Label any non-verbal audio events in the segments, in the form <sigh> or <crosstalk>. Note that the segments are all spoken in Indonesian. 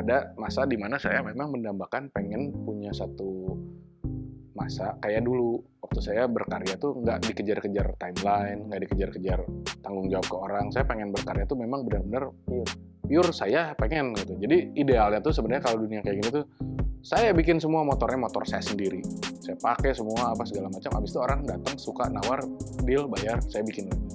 ada masa di mana saya memang mendambakan pengen punya satu masa kayak dulu waktu saya berkarya tuh nggak dikejar-kejar timeline, nggak dikejar-kejar tanggung jawab ke orang. Saya pengen berkarya tuh memang benar-benar pure. Pure saya pengen gitu. Jadi idealnya tuh sebenarnya kalau dunia kayak gini tuh saya bikin semua motornya motor saya sendiri. Saya pakai semua apa segala macam. Habis itu orang datang suka nawar deal bayar saya bikin lagi.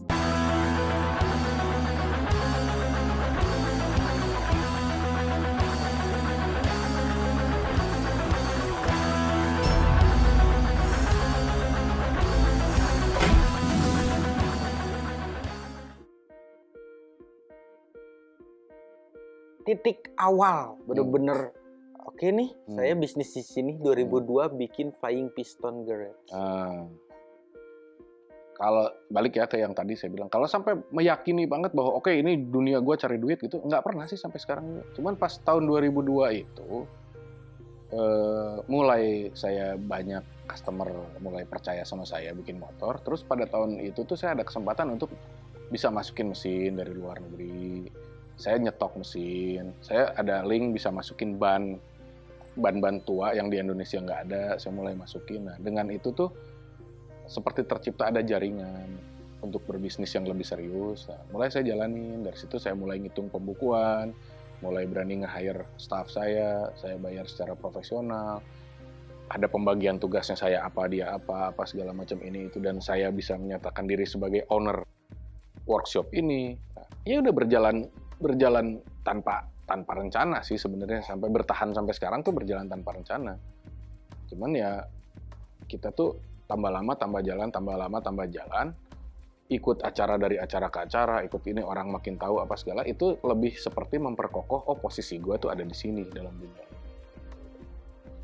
Titik awal bener-bener oke nih Hmm. saya bisnis di sini 2002 bikin Flying Piston Garage. Ah. kalau balik ya ke yang tadi saya bilang, kalau sampai meyakini banget bahwa oke ini dunia gue cari duit gitu, nggak pernah sih sampai sekarang. Cuman pas tahun 2002 itu, eh, mulai saya banyak customer mulai percaya sama saya bikin motor. Terus pada tahun itu tuh saya ada kesempatan untuk bisa masukin mesin dari luar negeri. Saya nyetok mesin, saya ada link bisa masukin ban ban-ban tua yang di Indonesia nggak ada, saya mulai masukin. Nah, dengan itu tuh seperti tercipta ada jaringan untuk berbisnis yang lebih serius. Nah, mulai saya jalanin, dari situ saya mulai ngitung pembukuan, mulai berani nge-hire staff saya, saya bayar secara profesional. Ada pembagian tugasnya saya apa dia apa apa segala macam ini itu dan saya bisa menyatakan diri sebagai owner workshop ini. Nah, ya udah berjalan berjalan tanpa tanpa rencana sih sebenarnya. Sampai bertahan sampai sekarang tuh berjalan tanpa rencana. Cuman ya kita tuh tambah lama tambah jalan tambah lama tambah jalan. Ikut acara dari acara ke acara ikut ini orang makin tahu apa segala itu lebih seperti memperkokoh oh posisi gue tuh ada di sini dalam dunia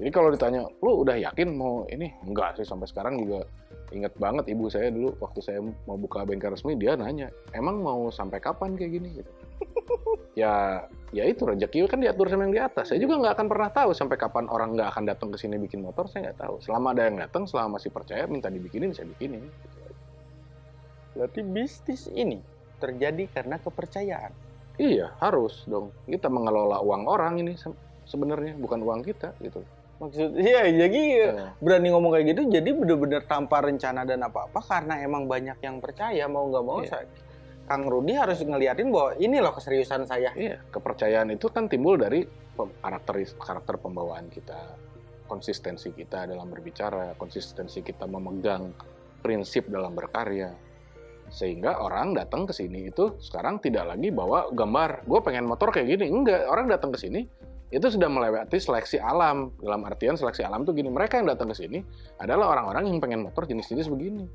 jadi kalau ditanya lu udah yakin mau ini? Enggak sih sampai sekarang juga inget banget ibu saya dulu waktu saya mau buka bengkel resmi dia nanya emang mau sampai kapan kayak gini? Gitu ya ya itu rezeki kan diatur sama yang di atas saya juga nggak akan pernah tahu sampai kapan orang nggak akan datang ke sini bikin motor saya nggak tahu selama ada yang datang selama masih percaya minta dibikinin saya bikinin Berarti bisnis ini terjadi karena kepercayaan. iya harus dong kita mengelola uang orang ini se- sebenarnya bukan uang kita gitu Maksud iya jadi Ya. berani ngomong kayak gitu jadi bener-bener tanpa rencana dan apa-apa karena emang banyak yang percaya mau nggak mau Iya. saya Kang Rudi harus ngeliatin bahwa ini loh keseriusan saya. Iya, kepercayaan itu kan timbul dari karakter karakter pembawaan kita, konsistensi kita dalam berbicara, konsistensi kita memegang prinsip dalam berkarya. Sehingga orang datang ke sini itu sekarang tidak lagi bawa gambar, gue pengen motor kayak gini. Enggak, orang datang ke sini itu sudah melewati seleksi alam. Dalam artian seleksi alam tuh gini, mereka yang datang ke sini adalah orang-orang yang pengen motor jenis-jenis begini.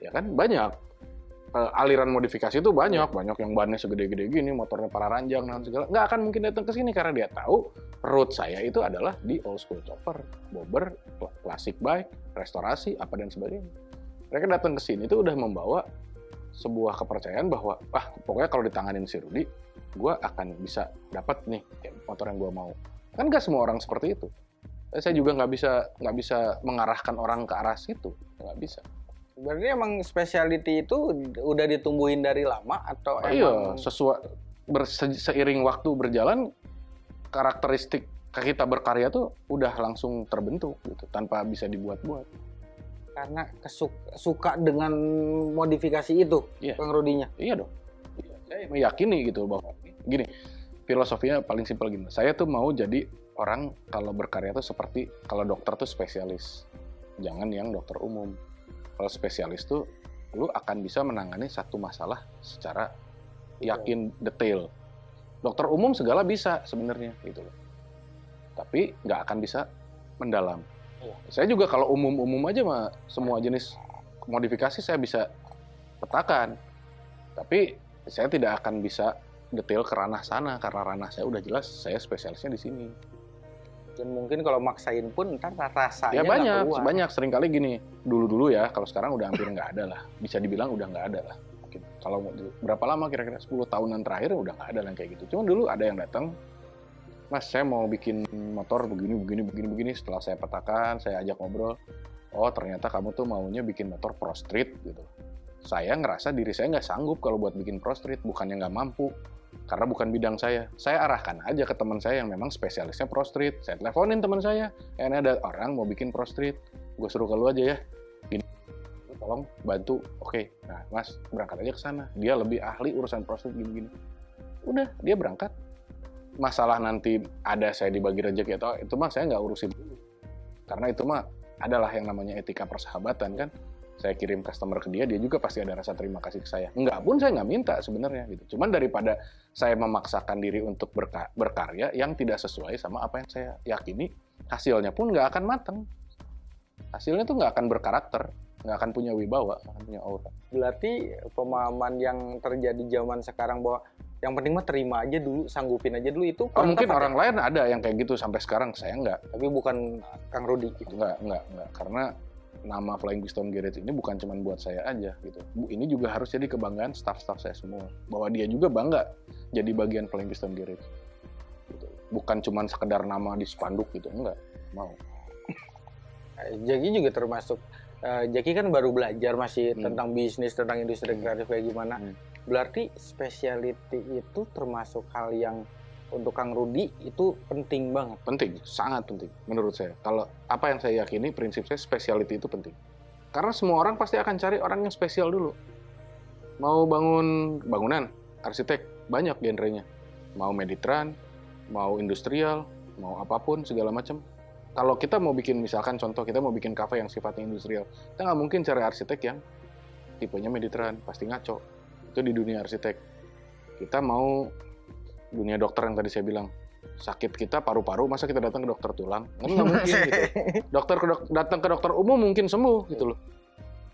Ya kan, banyak eh, aliran modifikasi itu banyak, banyak yang bannya segede-gede gini, motornya para ranjang dan segala. Nggak akan mungkin datang ke sini karena dia tahu route saya itu adalah di old school chopper, bobber, kla- classic bike, restorasi, apa dan sebagainya. Mereka datang ke sini itu udah membawa sebuah kepercayaan bahwa, ah pokoknya kalau ditanganin si Rudi, gue akan bisa dapat nih motor yang gue mau. Kan nggak semua orang seperti itu. Eh, Saya juga nggak bisa nggak bisa mengarahkan orang ke arah situ, nggak bisa. Berarti emang specialty itu udah ditumbuhin dari lama atau Oh, iya, emang sesuai ber- se- seiring waktu berjalan karakteristik kita berkarya tuh udah langsung terbentuk gitu tanpa bisa dibuat-buat. karena kesuk- suka dengan modifikasi itu Iya. Kang Rudinya. Iya dong. Iya, Saya meyakini gitu bahwa gini, filosofinya paling simpel gini. Saya tuh mau jadi orang kalau berkarya tuh seperti kalau dokter tuh spesialis. Jangan yang dokter umum. Kalau spesialis tuh lu akan bisa menangani satu masalah secara yakin detail. Dokter umum segala bisa sebenarnya gitu loh. Tapi nggak akan bisa mendalam. Iya. Saya juga kalau umum-umum aja mah semua jenis modifikasi saya bisa petakan. Tapi saya tidak akan bisa detail ke ranah sana karena ranah saya udah jelas saya spesialisnya di sini. Dan mungkin kalau maksain pun ntar rasanya Ya banyak, keluar. banyak sering kali gini. Dulu-dulu ya, kalau sekarang udah hampir nggak ada lah. Bisa dibilang udah nggak ada lah. Mungkin kalau berapa lama kira-kira 10 tahunan terakhir udah nggak ada yang kayak gitu. Cuma dulu ada yang datang, Mas saya mau bikin motor begini, begini, begini, begini. Setelah saya petakan, saya ajak ngobrol. Oh ternyata kamu tuh maunya bikin motor pro street gitu. Saya ngerasa diri saya nggak sanggup kalau buat bikin pro street, bukannya nggak mampu. Karena bukan bidang saya. Saya arahkan aja ke teman saya yang memang spesialisnya pro street. Saya teleponin teman saya, eh, ini ada orang mau bikin pro street, gue suruh ke lu aja ya. Gini, tolong bantu. Oke, nah mas berangkat aja ke sana. Dia lebih ahli urusan pro street gini-gini. Udah, dia berangkat. Masalah nanti ada saya dibagi rezeki atau itu mah saya nggak urusin dulu. Karena itu mah adalah yang namanya etika persahabatan kan saya kirim customer ke dia, dia juga pasti ada rasa terima kasih ke saya. Enggak pun saya nggak minta sebenarnya gitu. Cuman daripada saya memaksakan diri untuk berka berkarya yang tidak sesuai sama apa yang saya yakini, hasilnya pun nggak akan matang. Hasilnya tuh nggak akan berkarakter, nggak akan punya wibawa, nggak akan punya aura. Berarti pemahaman yang terjadi zaman sekarang bahwa yang penting mah terima aja dulu, sanggupin aja dulu itu. Oh, mungkin orang ya? lain ada yang kayak gitu sampai sekarang, saya nggak. Tapi bukan Kang Rudi gitu. Nggak, nggak, nggak. Karena nama Flying Piston Garage ini bukan cuma buat saya aja gitu. Bu, ini juga harus jadi kebanggaan staff-staff saya semua. Bahwa dia juga bangga jadi bagian Flying Piston Garage. Gitu. Bukan cuma sekedar nama di spanduk gitu, enggak. Mau. Jaki juga termasuk uh, Jaki kan baru belajar masih hmm. tentang bisnis, tentang industri kreatif kayak gimana. Hmm. Berarti speciality itu termasuk hal yang untuk Kang Rudi itu penting banget. Penting, sangat penting menurut saya. Kalau apa yang saya yakini prinsip saya speciality itu penting. Karena semua orang pasti akan cari orang yang spesial dulu. Mau bangun bangunan, arsitek banyak genrenya. Mau meditran, mau industrial, mau apa pun segala macam. Kalau kita mau bikin misalkan contoh kita mau bikin kafe yang sifatnya industrial, kita nggak mungkin cari arsitek yang tipenya meditran, pasti ngaco. Itu di dunia arsitek. Kita mau dunia dokter yang tadi saya bilang. Sakit kita paru-paru masa kita datang ke dokter tulang? Kan nggak <laughs> mungkin gitu. Dokter ke dok datang ke dokter umum mungkin sembuh gitu loh.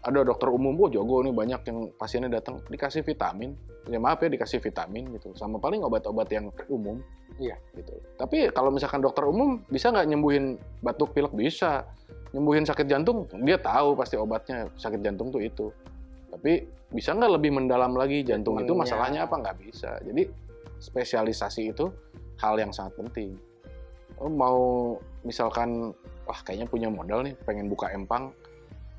Ada dokter umum oh jago nih banyak yang pasiennya datang. Dikasih vitamin. Ya maaf ya dikasih vitamin gitu. Sama paling obat-obat yang umum. Iya. Gitu. Tapi kalau misalkan dokter umum bisa nggak nyembuhin batuk pilek? Bisa. Nyembuhin sakit jantung? Dia tahu pasti obatnya. Sakit jantung tuh itu. Tapi bisa nggak lebih mendalam lagi jantung itu? Masalahnya apa? Nggak bisa. Jadi spesialisasi itu hal yang sangat penting. Mau misalkan, wah kayaknya punya modal nih, pengen buka empang,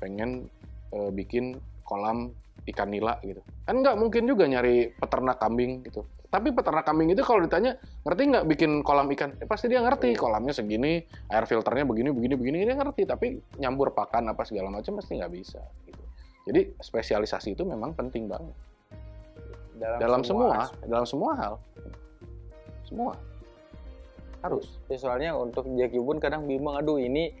pengen e, bikin kolam ikan nila gitu. Kan nggak mungkin juga nyari peternak kambing gitu. Tapi peternak kambing itu kalau ditanya, ngerti nggak bikin kolam ikan? Eh, pasti dia ngerti, kolamnya segini, air filternya begini, begini, begini, dia ngerti. Tapi nyambur pakan apa segala macam pasti nggak bisa. Gitu. Jadi spesialisasi itu memang penting banget dalam, dalam semua, semua dalam semua hal. Semua. Harus. Ya, soalnya untuk Jackie pun kadang bimbang aduh ini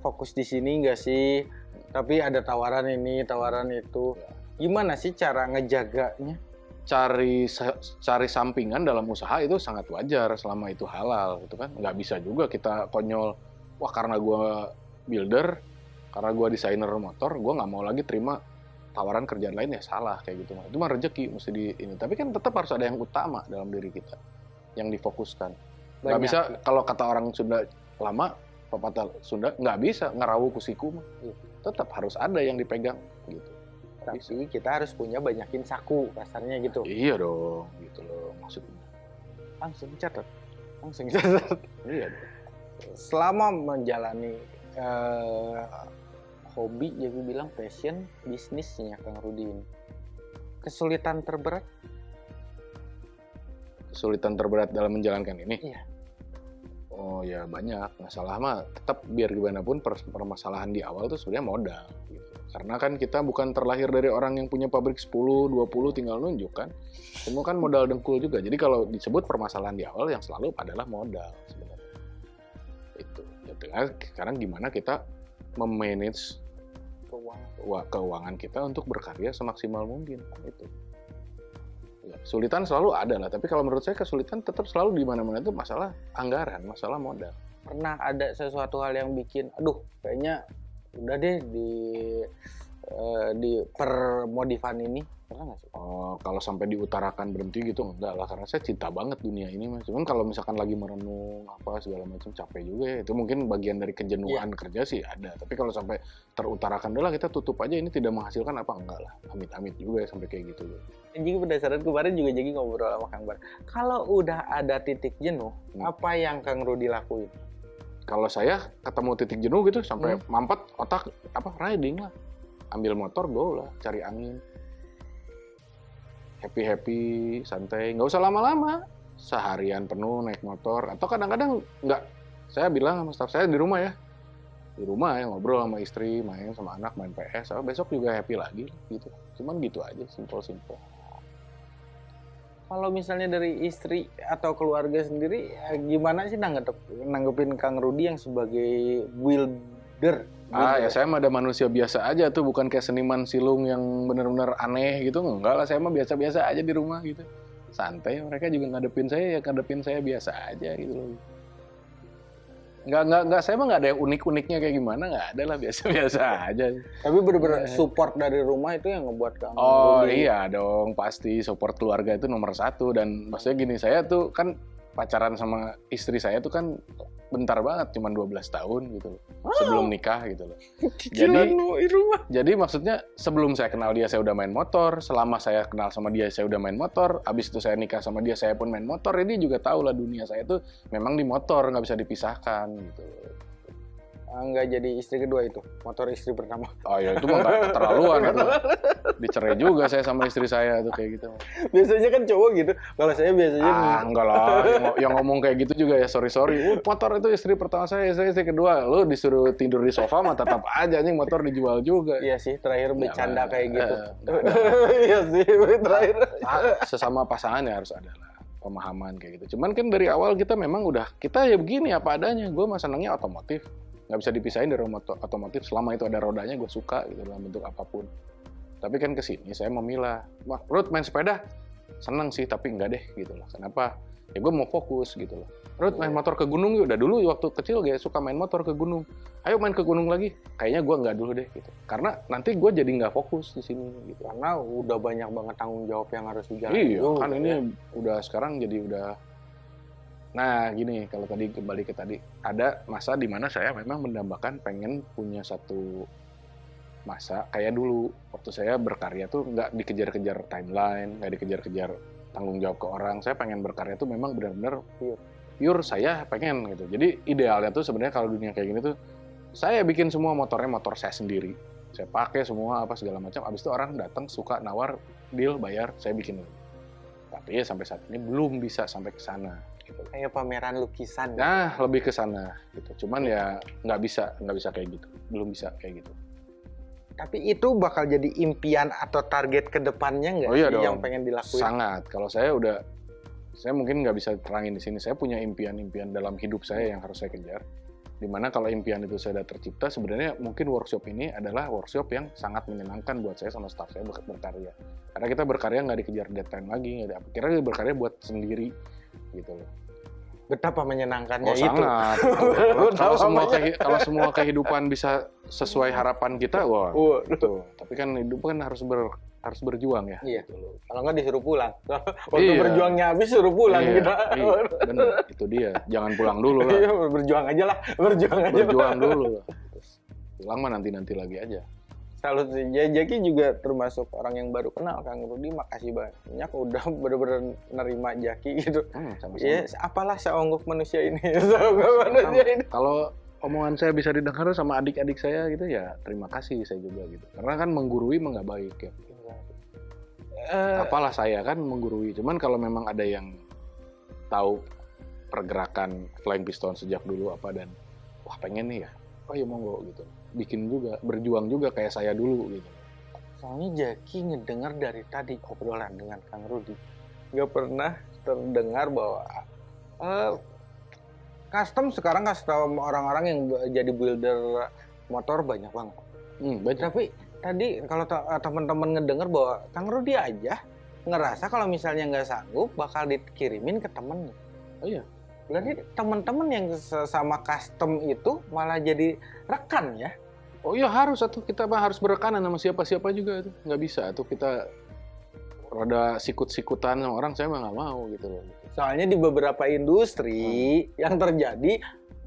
fokus di sini enggak sih? Tapi ada tawaran ini tawaran itu. Ya. gimana sih cara ngejaganya? Cari cari sampingan dalam usaha itu sangat wajar selama itu halal gitu kan. Nggak bisa juga kita konyol wah karena gue builder karena gue desainer motor gue nggak mau lagi terima tawaran kerjaan lain ya salah kayak gitu. Itu mah rezeki mesti di ini. Tapi kan tetap harus ada yang utama dalam diri kita yang difokuskan. Nggak bisa kalau kata orang Sunda lama pepatah Sunda nggak bisa ngerawu kusiku mah. Iya. tetap harus ada yang dipegang gitu. Tapi bisa. kita harus punya banyakin saku kasarnya gitu. Iya dong gitu loh maksudnya. Langsung catat. Langsung <laughs> catat. Iya dong. Selama menjalani uh, hobi jadi bilang passion bisnisnya Kang Rudin. Kesulitan terberat? Kesulitan terberat dalam menjalankan ini? Iya. Oh ya banyak. Masalah mah tetap biar gimana pun permasalahan di awal tuh sebenarnya modal gitu. Karena kan kita bukan terlahir dari orang yang punya pabrik 10, 20 tinggal nunjuk kan? Semua kan modal dengkul juga. Jadi kalau disebut permasalahan di awal yang selalu adalah modal sebenarnya. Itu. Ya, sekarang gimana kita memanage keuangan. keuangan kita untuk berkarya semaksimal mungkin itu ya, kesulitan selalu ada lah tapi kalau menurut saya kesulitan tetap selalu di mana-mana itu masalah anggaran masalah modal pernah ada sesuatu hal yang bikin aduh kayaknya udah deh di uh, di per modifan ini Pernah nggak sih? Oh, kalau sampai diutarakan berhenti gitu enggak lah karena saya cinta banget dunia ini mas. Cuman kalau misalkan lagi merenung apa segala macam capek juga ya. Itu mungkin bagian dari kejenuhan yeah. kerja sih ada. Tapi kalau sampai terutarakan dulu kita tutup aja ini tidak menghasilkan apa enggak lah. Amit-amit juga ya sampai kayak gitu. Jadi berdasarkan kemarin juga jadi ngobrol sama Kang Bar. Kalau udah ada titik jenuh, hmm. apa yang Kang Rudi lakuin? Kalau saya ketemu titik jenuh gitu sampai hmm. mampet otak apa riding lah. Ambil motor go lah, cari angin happy happy santai. Nggak usah lama-lama. Seharian penuh naik motor. Atau kadang-kadang nggak. Saya bilang sama staff saya di rumah ya. Di rumah ya ngobrol sama istri main sama anak main PS oh, besok juga happy lagi gitu. Cuman gitu aja simple simple kalau misalnya dari istri atau keluarga sendiri ya gimana sih nanggep, nanggepin Kang Rudi yang sebagai builder Ah ya saya mah ada manusia biasa aja tuh bukan kayak seniman silung yang benar-benar aneh gitu. Enggak lah saya mah biasa-biasa aja di rumah gitu. Santai mereka juga ngadepin saya ya ngadepin saya biasa aja gitu loh. Nggak nggak nggak saya mah nggak ada yang unik-uniknya kayak gimana nggak ada lah <laughs> biasa-biasa aja. Tapi bener-bener support dari rumah itu yang ngebuat kamu oh iya dong pasti support keluarga itu nomor satu. Dan maksudnya gini saya tuh kan pacaran sama istri saya tuh kan bentar banget cuma 12 tahun gitu loh. Sebelum nikah gitu loh. <laughs> jadi rumah. Jadi maksudnya sebelum saya kenal dia saya udah main motor, selama saya kenal sama dia saya udah main motor, habis itu saya nikah sama dia saya pun main motor. Jadi juga tahu lah dunia saya tuh memang di motor nggak bisa dipisahkan gitu nggak jadi istri kedua itu motor istri pertama. Oh <laughs> ya itu mah nggak keterlaluan itu dicerai juga saya sama istri saya tuh kayak gitu. Biasanya kan cowok gitu kalau saya biasanya ah enggak lah <laughs> yang, yang ngomong kayak gitu juga ya sorry sorry. Uh, motor itu istri pertama saya istri istri kedua. Lu disuruh tidur di sofa mah tetap aja nih motor dijual juga. Iya sih terakhir bercanda kayak gitu. <laughs> iya sih terakhir. Sesama pasangan ya harus ada lah pemahaman kayak gitu. Cuman kan dari awal kita memang udah kita ya begini apa adanya. Gue mah senangnya otomotif nggak bisa dipisahin dari otomotif selama itu ada rodanya gue suka gitu dalam bentuk apa pun. Tapi kan ke sini saya memilah. Wah Ruth main sepeda? Seneng sih tapi enggak deh gitu loh. Kenapa? Ya gue mau fokus gitu loh. Ruth main motor ke gunung yuk. Udah dulu waktu kecil gue suka main motor ke gunung. Ayo main ke gunung lagi. Kayaknya gue nggak dulu deh gitu. Karena nanti gue jadi nggak fokus di sini gitu. Karena udah banyak banget tanggung jawab yang harus dijalani iya kan ini ya. udah sekarang jadi udah Nah, gini, kalau tadi kembali ke tadi, ada masa di mana saya memang mendambakan pengen punya satu masa kayak dulu waktu saya berkarya tuh nggak dikejar-kejar timeline, nggak dikejar-kejar tanggung jawab ke orang. Saya pengen berkarya tuh memang benar-benar pure. Pure saya pengen gitu. Jadi idealnya tuh sebenarnya kalau dunia kayak gini tuh saya bikin semua motornya motor saya sendiri. Saya pakai semua apa segala macam. Abis itu orang datang suka nawar deal bayar saya bikin. Tapi ya sampai saat ini belum bisa sampai ke sana gitu. Kayak pameran lukisan. Nah, gitu. lebih ke sana gitu. Cuman ya nggak bisa, nggak bisa kayak gitu. Belum bisa kayak gitu. Tapi itu bakal jadi impian atau target ke depannya nggak oh, iya dong. yang pengen dilakuin? Sangat. Kalau saya udah, saya mungkin nggak bisa terangin di sini. Saya punya impian-impian dalam hidup saya yang harus saya kejar. Di mana kalau impian itu saya sudah tercipta, sebenarnya mungkin workshop ini adalah workshop yang sangat menyenangkan buat saya sama staff saya berkarya. Karena kita berkarya nggak dikejar deadline lagi, nggak ada. Kira berkarya buat sendiri gitu loh. Betapa menyenangkannya oh, itu. Sangat. <laughs> kalau semua kalau semua kehidupan bisa sesuai harapan kita, wah. Uh. Tapi kan hidup kan harus ber harus berjuang ya. Iya. Gitu Kalau nggak disuruh pulang. <laughs> Waktu iya. berjuangnya habis suruh pulang iya, kita. Iya, bener. Itu dia. Jangan pulang dulu lah. <laughs> Iya, berjuang aja lah. Berjuang aja. Berjuang dulu lah. Pulang mah nanti-nanti lagi aja salut sih. Jaki juga termasuk orang yang baru kenal Kang Rudi. Makasih banyak udah <laughs> bener-bener nerima Jaki gitu. Hmm, sama-sama. Ya, apalah seonggok manusia ini. <laughs> manusia ini. Kalau omongan saya bisa didengar sama adik-adik saya gitu ya terima kasih saya juga gitu. Karena kan menggurui mah nggak baik ya. Uh, apalah saya kan menggurui. Cuman kalau memang ada yang tahu pergerakan flying piston sejak dulu apa dan wah pengen nih ya oh ya monggo gitu bikin juga berjuang juga kayak saya dulu gitu. Soalnya Jaki ngedengar dari tadi obrolan dengan Kang Rudi nggak pernah terdengar bahwa uh, custom sekarang custom orang-orang yang jadi builder motor banyak banget. Hmm, banyak. tapi tadi kalau teman-teman ngedengar bahwa Kang Rudi aja ngerasa kalau misalnya nggak sanggup bakal dikirimin ke temennya. Oh iya Berarti teman-teman yang sama custom itu malah jadi rekan ya? Oh iya harus atau kita mah harus berekanan sama siapa-siapa juga itu nggak bisa tuh kita rada sikut-sikutan sama orang saya mah nggak mau gitu loh. Soalnya di beberapa industri hmm. yang terjadi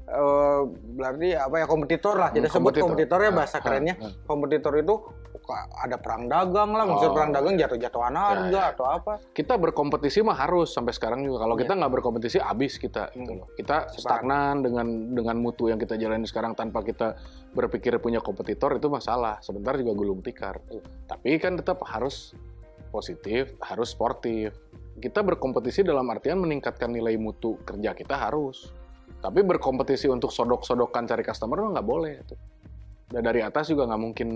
uh, berarti apa ya kompetitor lah kita hmm, sebut kompetitornya bahasa ah, kerennya hmm. kompetitor itu ada perang dagang lah maksud oh. perang dagang jatuh-jatuhan ya, harga ya, ya. atau apa. Kita berkompetisi mah harus sampai sekarang juga. Kalau ya. kita nggak berkompetisi habis kita gitu loh. Kita stagnan dengan dengan mutu yang kita jalani sekarang tanpa kita berpikir punya kompetitor itu masalah sebentar juga gulung tikar. Tapi kan tetap harus positif harus sportif. Kita berkompetisi dalam artian meningkatkan nilai mutu kerja kita harus. Tapi berkompetisi untuk sodok-sodokan cari customer mah nggak boleh itu dan dari atas juga nggak mungkin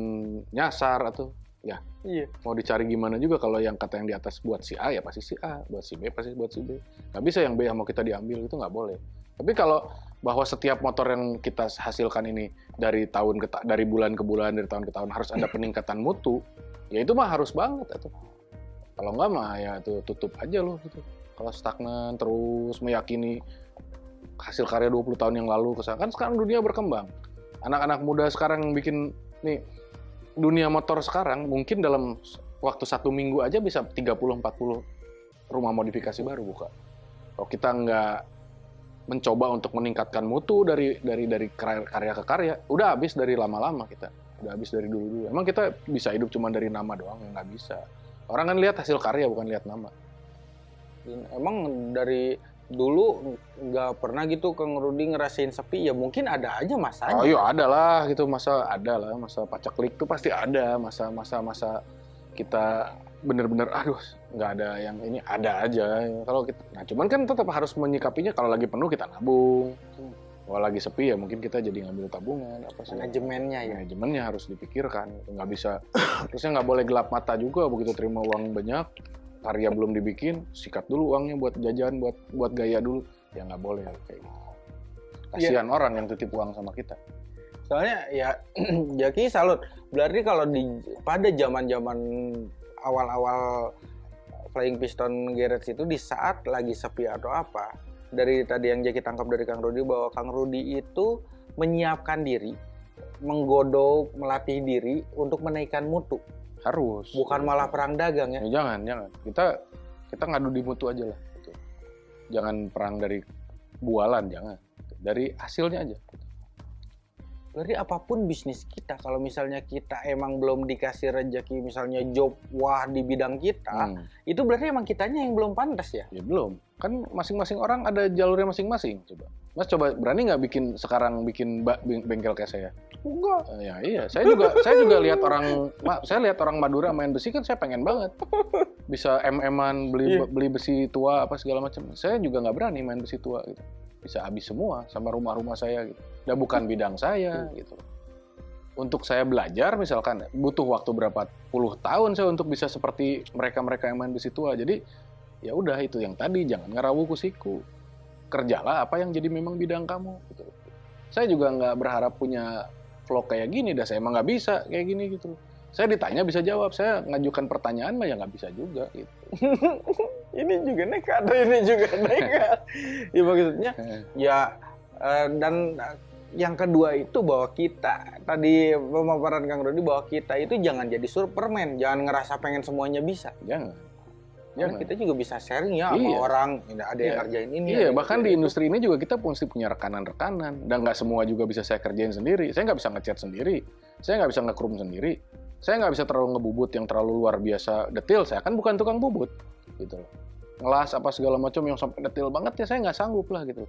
nyasar atau ya. Iya. mau dicari gimana juga kalau yang kata yang di atas buat si A ya pasti si A buat si B pasti buat si B. Nggak bisa yang B yang mau kita diambil itu nggak boleh. Tapi kalau bahwa setiap motor yang kita hasilkan ini dari tahun ke ta- dari bulan ke bulan dari tahun ke tahun harus ada peningkatan mutu ya itu mah harus banget itu kalau nggak mah ya itu tutup aja loh gitu. Kalau stagnan terus meyakini hasil karya 20 tahun yang lalu ke sana kan sekarang dunia berkembang anak-anak muda sekarang bikin nih dunia motor sekarang mungkin dalam waktu satu minggu aja bisa 30-40 rumah modifikasi baru buka. Kalau kita nggak mencoba untuk meningkatkan mutu dari dari dari karya ke karya, udah habis dari lama-lama kita. Udah habis dari dulu-dulu. Emang kita bisa hidup cuma dari nama doang? Ya nggak bisa. Orang kan lihat hasil karya bukan lihat nama. Emang dari dulu nggak pernah gitu Kang Rudi ngerasain sepi ya mungkin ada aja masanya. Oh iya ada lah gitu masa ada lah masa paceklik tuh pasti ada masa masa masa kita bener-bener aduh nggak ada yang ini ada aja. Kalau kita nah cuman kan tetap harus menyikapinya kalau lagi penuh kita nabung. Kalau lagi sepi ya mungkin kita jadi ngambil tabungan apa sih Manajemennya ya. manajemennya harus dipikirkan nggak bisa <coughs> terusnya nggak boleh gelap mata juga begitu terima uang banyak karya belum dibikin sikat dulu uangnya buat jajan buat buat gaya dulu. Ya nggak boleh kayak gitu. Kasihan orang yang titip uang sama kita. Soalnya ya <clears throat> Jaki salut. Berarti kalau di pada zaman-zaman awal-awal Flying Piston Garage itu di saat lagi sepi atau apa, dari tadi yang Jaki tangkap dari Kang Rudi bahwa Kang Rudi itu menyiapkan diri, menggodok, melatih diri untuk menaikkan mutu, harus. Bukan malah perang dagang ya. Ya, jangan jangan. Kita kita ngadu di mutu aja lah gitu. jangan perang dari bualan jangan. Dari hasilnya aja. Berarti apa pun bisnis kita, kalau misalnya kita emang belum dikasih rezeki, misalnya job wah di bidang kita, Hmm, itu berarti emang kitanya yang belum pantas ya. ya belum. Kan masing-masing orang ada jalurnya masing-masing coba mas coba berani nggak bikin sekarang bikin bengkel kayak saya? Enggak. Eh, ya iya saya juga saya juga lihat orang saya lihat orang Madura main besi kan saya pengen banget. Bisa mm-an beli Iya. beli besi tua apa segala macam. Saya juga nggak berani main besi tua gitu. Bisa habis semua sama rumah-rumah saya gitu. Dan bukan bidang saya gitu. Untuk saya belajar misalkan butuh waktu berapa puluh tahun saya untuk bisa seperti mereka-mereka yang main besi tua. Jadi ya udah itu yang tadi jangan ngerawu kusiku kerjalah apa yang jadi memang bidang kamu gitu saya juga nggak berharap punya vlog kayak gini dah saya emang nggak bisa kayak gini gitu saya ditanya bisa jawab saya ngajukan pertanyaan mah ya nggak bisa juga gitu <laughs> ini juga nekat, <laughs> ini juga nekat. ya maksudnya <laughs> ya eh, dan eh, yang kedua itu bahwa kita tadi pemaparan Kang Rudi bahwa kita itu jangan jadi Superman, jangan ngerasa pengen semuanya bisa. jangan Karena jangan kita juga bisa sharing ya sama Iya. orang, ada yang Iya. ngerjain ini. Iya, bahkan di industri ini juga kita mesti punya rekanan-rekanan dan nggak semua juga bisa saya kerjain sendiri. Saya nggak bisa ngecat sendiri, saya nggak bisa nge-chrome sendiri, saya nggak bisa terlalu ngebubut yang terlalu luar biasa detail. Saya kan bukan tukang bubut, gitu loh. Ngelas apa segala macam yang sampai detail banget ya saya nggak sanggup lah gitu.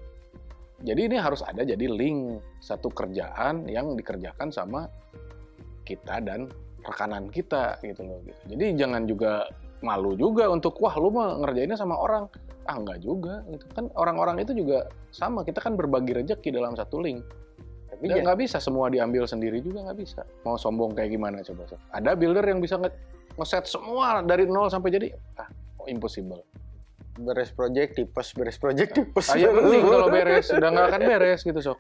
Jadi ini harus ada jadi link satu kerjaan yang dikerjakan sama kita dan rekanan kita gitu loh. Gitu. Jadi jangan juga malu juga untuk wah lu mah ngerjainnya sama orang. Ah enggak juga. Gitu. Kan orang-orang itu juga sama kita kan berbagi rezeki dalam satu link. Tapi nggak jangan- nggak bisa semua diambil sendiri juga nggak bisa. Mau sombong kayak gimana coba ada builder yang bisa nge- ngeset semua dari nol sampai jadi ah oh, impossible? Beres project tipes, beres project tipes. ayo <laughs> penting kalau beres. Udah nggak akan beres gitu sok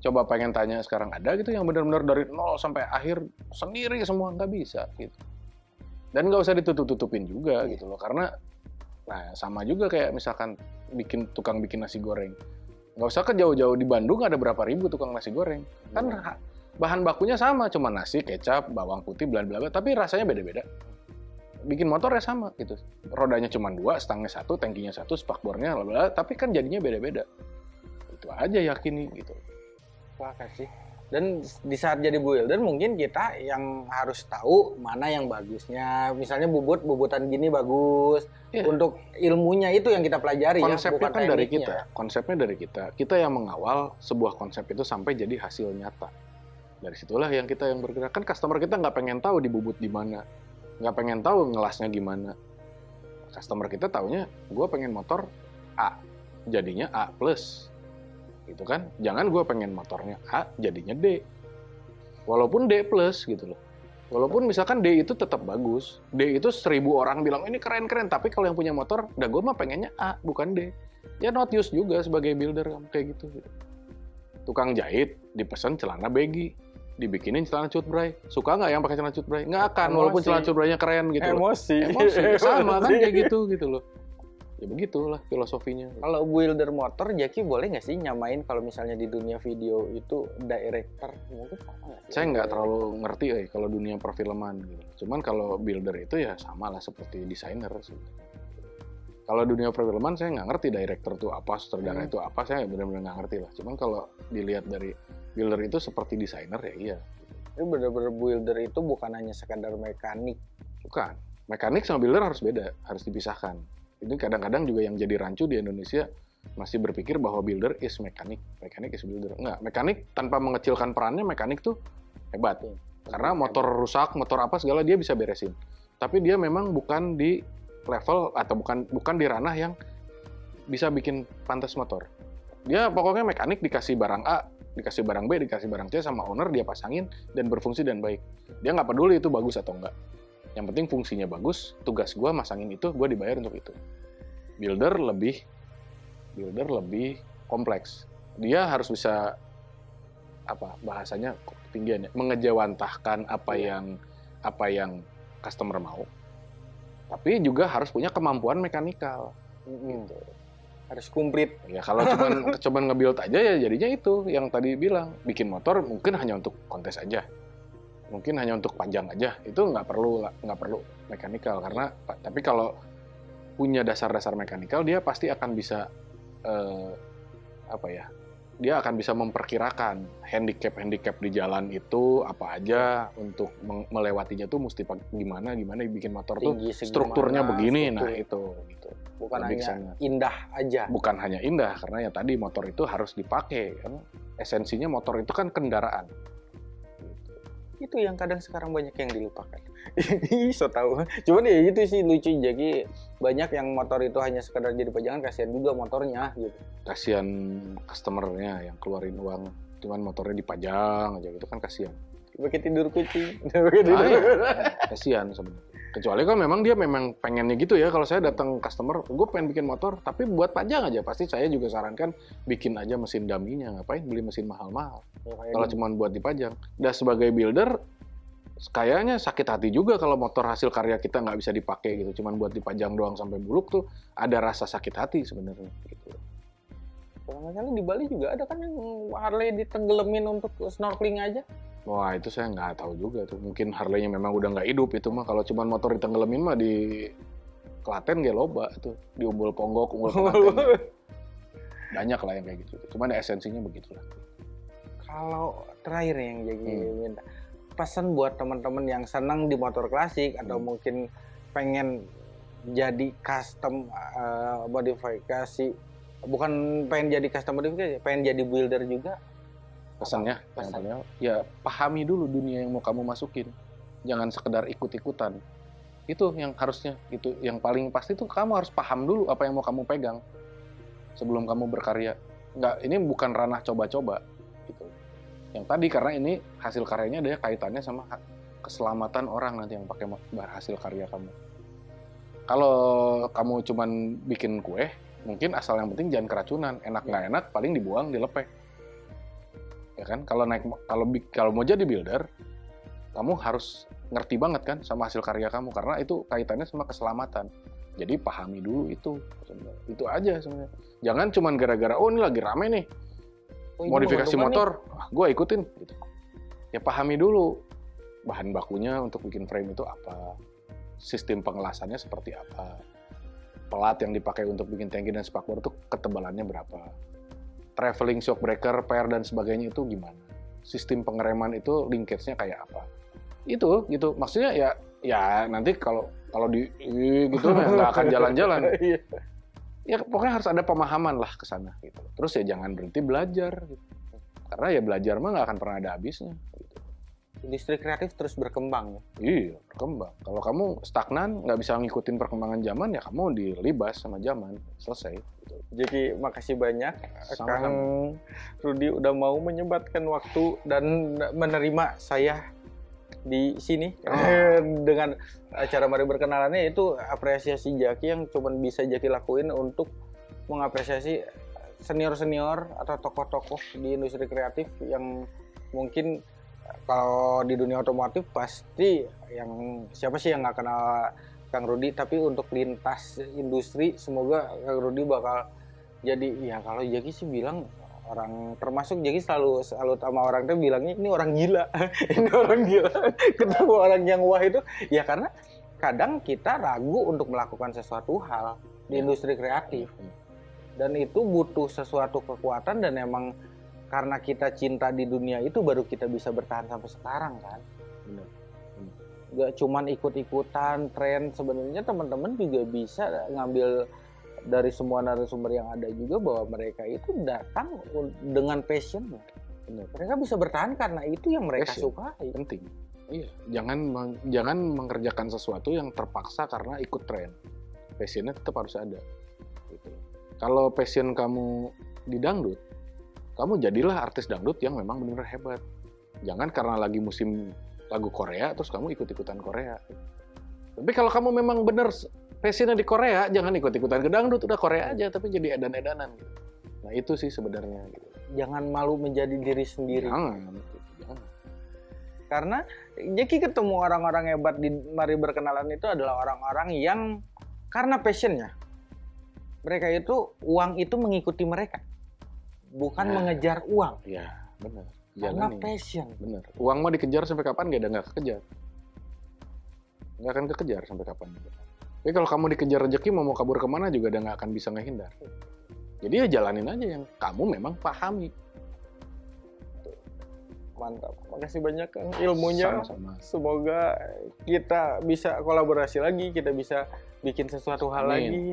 coba pengen tanya sekarang ada gitu yang benar-benar dari nol sampai akhir sendiri semua? Nggak bisa gitu dan nggak usah ditutup-tutupin juga Iya. gitu loh karena nah sama juga kayak misalkan bikin tukang bikin nasi goreng. Nggak usah ke jauh-jauh di Bandung ada berapa ribu tukang nasi goreng. Kan ha- bahan bakunya sama cuma nasi kecap bawang putih bla bla bla tapi rasanya beda-beda. Bikin motornya sama gitu. Rodanya cuma dua stangnya satu tankinya satu spakbornya bla bla tapi kan jadinya beda-beda. Itu aja yakini gitu. Sepakat sih. Dan di saat jadi builder mungkin kita yang harus tahu mana yang bagusnya. Misalnya bubut bubutan gini bagus. Iya. Untuk ilmunya itu yang kita pelajari ya, konsepnya bukan kan dari kita konsepnya dari kita. Kita yang mengawal sebuah konsep itu sampai jadi hasil nyata. Dari situlah yang kita yang bergerak. Kan customer kita nggak pengen tahu dibubut di mana. Nggak pengen tahu ngelasnya gimana. Customer kita taunya gue pengen motor A jadinya A plus gitu kan jangan gue pengen motornya A jadinya D walaupun D plus gitu loh walaupun misalkan D itu tetap bagus D itu seribu orang bilang ini keren keren tapi kalau yang punya motor udah gue mah pengennya A bukan D ya not use juga sebagai builder kayak gitu, gitu. tukang jahit dipesan celana baggy dibikinin celana cutbray. Suka nggak yang pakai celana cutbray? Nggak akan, Emosi. walaupun celana cutbraynya keren gitu Emosi. Loh. Emosi. Sama kan kayak gitu gitu loh. Ya begitulah filosofinya. Kalau builder motor, Jaki boleh nggak sih nyamain kalau misalnya di dunia video itu director? Mungkin sama nggak sih? Saya nggak terlalu ngerti eh kalau dunia perfilman gitu. Cuman kalau builder itu ya sama lah seperti desainer sih. Kalau dunia perfilman saya nggak ngerti director itu apa, sutradara hmm. itu apa, saya benar-benar nggak ngerti lah. Cuman kalau dilihat dari builder itu seperti desainer ya iya. Itu benar-benar builder itu bukan hanya sekadar mekanik. Bukan. Mekanik sama builder harus beda, harus dipisahkan. Ini kadang-kadang juga yang jadi rancu di Indonesia masih berpikir bahwa builder is mekanik, mekanik is builder. Enggak, mekanik tanpa mengecilkan perannya mekanik tuh hebat. Ya. Karena motor rusak, motor apa segala dia bisa beresin. Tapi dia memang bukan di level atau bukan bukan di ranah yang bisa bikin pantas motor. Dia pokoknya mekanik dikasih barang A, dikasih barang B, dikasih barang C sama owner, dia pasangin dan berfungsi dan baik. Dia nggak peduli itu bagus atau enggak. Yang penting fungsinya bagus, tugas gue masangin itu, gue dibayar untuk itu. Builder lebih, builder lebih kompleks. Dia harus bisa apa bahasanya ketinggiannya mengejawantahkan apa iya. yang apa yang customer mau tapi juga harus punya kemampuan mekanikal gitu harus komplit. Ya kalau cuman <laughs> cuman nge-build aja ya jadinya itu yang tadi bilang bikin motor mungkin hanya untuk kontes aja. Mungkin hanya untuk panjang aja. Itu nggak perlu nggak perlu mekanikal karena tapi kalau punya dasar-dasar mekanikal dia pasti akan bisa eh, apa ya? dia akan bisa memperkirakan handicap-handicap di jalan itu apa aja untuk melewatinya tuh mesti gimana gimana bikin motor Tinggi, tuh strukturnya begini struktur. nah itu gitu bukan Lebih hanya ke sana. indah aja bukan hanya indah karena ya tadi motor itu harus dipakai kan esensinya motor itu kan kendaraan itu yang kadang sekarang banyak yang dilupakan. <laughs> So tahu cuman ya itu sih lucu. Jadi banyak yang motor itu hanya sekedar jadi pajangan kasihan juga motornya gitu. Kasihan customernya yang keluarin uang cuman motornya dipajang aja gitu kan kasihan. Pakai tidur kucing. Ah, ya. <laughs> kasihan sebenarnya kecuali kalau memang dia memang pengennya gitu ya kalau saya datang customer gue pengen bikin motor tapi buat pajang aja. Pasti saya juga sarankan bikin aja mesin daminya ngapain beli mesin mahal-mahal. Ya, kalau cuma buat dipajang. Dan sebagai builder kayaknya sakit hati juga kalau motor hasil karya kita nggak bisa dipakai gitu. Cuman buat dipajang doang sampai buluk tuh ada rasa sakit hati sebenarnya gitu. Kalau misalnya di Bali juga ada kan yang Harley ditenggelamin untuk snorkeling aja Wah itu saya nggak tahu juga tuh. Mungkin Harley-nya memang udah nggak hidup itu mah. Kalau cuma motor ditenggelamin mah di Klaten gak loba tuh. Di Umbul Ponggok, Umbul <laughs> Klaten. Banyak lah yang kayak gitu. Cuman esensinya begitulah. Kalau terakhir yang jadi hmm. minta pesan buat teman-teman yang senang di motor klasik hmm. atau mungkin pengen jadi custom uh, modifikasi bukan pengen jadi custom modifikasi pengen jadi builder juga pesannya pesannya ya pahami dulu dunia yang mau kamu masukin. Jangan sekedar ikut-ikutan. Itu yang harusnya itu yang paling pasti itu kamu harus paham dulu apa yang mau kamu pegang sebelum kamu berkarya. Nggak ini bukan ranah coba-coba gitu. Yang tadi karena ini hasil karyanya ada kaitannya sama keselamatan orang nanti yang pakai hasil karya kamu. Kalau kamu cuman bikin kue mungkin asal yang penting jangan keracunan. Enak nggak enak paling dibuang dilepeh ya kan? Kalau naik kalau kalau mau jadi builder kamu harus ngerti banget kan sama hasil karya kamu karena itu kaitannya sama keselamatan. Jadi pahami dulu itu itu aja sebenarnya. Jangan cuman gara-gara oh ini lagi rame nih oh, modifikasi motor ah, gue ikutin gitu. Ya pahami dulu bahan bakunya untuk bikin frame itu apa sistem pengelasannya seperti apa pelat yang dipakai untuk bikin tangki dan spakbor itu ketebalannya berapa traveling shock breaker, pair dan sebagainya itu gimana? Sistem pengereman itu linkage-nya kayak apa? Itu gitu. Maksudnya ya ya nanti kalau kalau di gitu ya nggak akan jalan-jalan. <laughs> Iya. ya pokoknya harus ada pemahaman lah ke sana gitu. Terus ya jangan berhenti belajar gitu. Karena ya belajar mah nggak akan pernah ada habisnya gitu. Industri kreatif terus berkembang ya. Iya, berkembang. Kalau kamu stagnan, nggak bisa ngikutin perkembangan zaman, ya kamu dilibas sama zaman. Selesai. Gitu. Jadi makasih banyak Sama-sama. Kang Rudi udah mau menyempatkan waktu dan menerima saya di sini Oh. <laughs> dengan acara mari berkenalannya itu apresiasi Jaki yang cuman bisa Jaki lakuin untuk mengapresiasi senior-senior atau tokoh-tokoh di industri kreatif yang mungkin kalau di dunia otomotif pasti yang siapa sih yang nggak kenal Kang Rudi? Tapi untuk lintas industri semoga Kang Rudi bakal jadi ya kalau Jaki sih bilang orang termasuk Jaki selalu selalu sama orang tuh bilangnya ini orang gila. <laughs> Ini orang gila. <laughs> Ketemu orang yang wah itu ya karena kadang kita ragu untuk melakukan sesuatu hal di Ya. industri kreatif. Dan itu butuh sesuatu kekuatan dan emang karena kita cinta di dunia itu baru kita bisa bertahan sampai sekarang kan Benar. gak cuman ikut-ikutan tren sebenarnya teman-teman juga bisa ngambil dari semua narasumber yang ada juga bahwa mereka itu datang dengan passionnya Benar. mereka bisa bertahan karena itu yang mereka Passion. sukai Penting. Iya, jangan meng- jangan mengerjakan sesuatu yang terpaksa karena ikut tren. Passionnya tetap harus ada. Gitu. Kalau passion kamu di dangdut, kamu jadilah artis dangdut yang memang benar hebat. Jangan karena lagi musim lagu Korea terus kamu ikut-ikutan Korea. Tapi kalau kamu memang benar passionnya di Korea, jangan ikut-ikutan ke dangdut, udah Korea aja tapi jadi edan-edanan. Gitu. Nah itu sih sebenarnya. Gitu. jangan malu menjadi diri sendiri Jangan. gitu. Jangan. karena Jeki ketemu orang-orang hebat di mari berkenalan itu adalah orang-orang yang karena passionnya mereka itu uang itu mengikuti mereka bukan Nah. mengejar uang Ya, benar. karena Jangan nih. passion Bener. Uang mau dikejar sampai kapan gak ada nggak kekejar. Nggak akan kekejar sampai kapan. Tapi kalau kamu dikejar rezeki mau mau kabur ke mana juga udah nggak akan bisa ngehindar. Jadi ya jalanin aja yang kamu memang pahami. mantap makasih banyak Kang ilmunya Sama-sama. semoga kita bisa kolaborasi lagi kita bisa bikin sesuatu hal Amin. lagi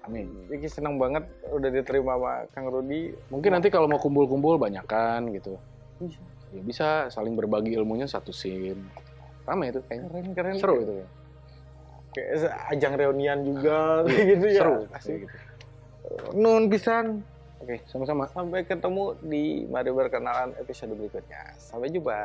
Amin. Jeki senang banget udah diterima sama Kang Rudi Mungkin nanti kalau mau kumpul-kumpul banyakan gitu. Bisa. Ya bisa saling berbagi ilmunya satu scene. Rame itu kayaknya. keren keren Seru itu ya. kayak ajang reunian juga kayak gitu ya Seru. Kayak gitu. nun pisan Oke, sama-sama. sampai ketemu di mari berkenalan episode berikutnya sampai jumpa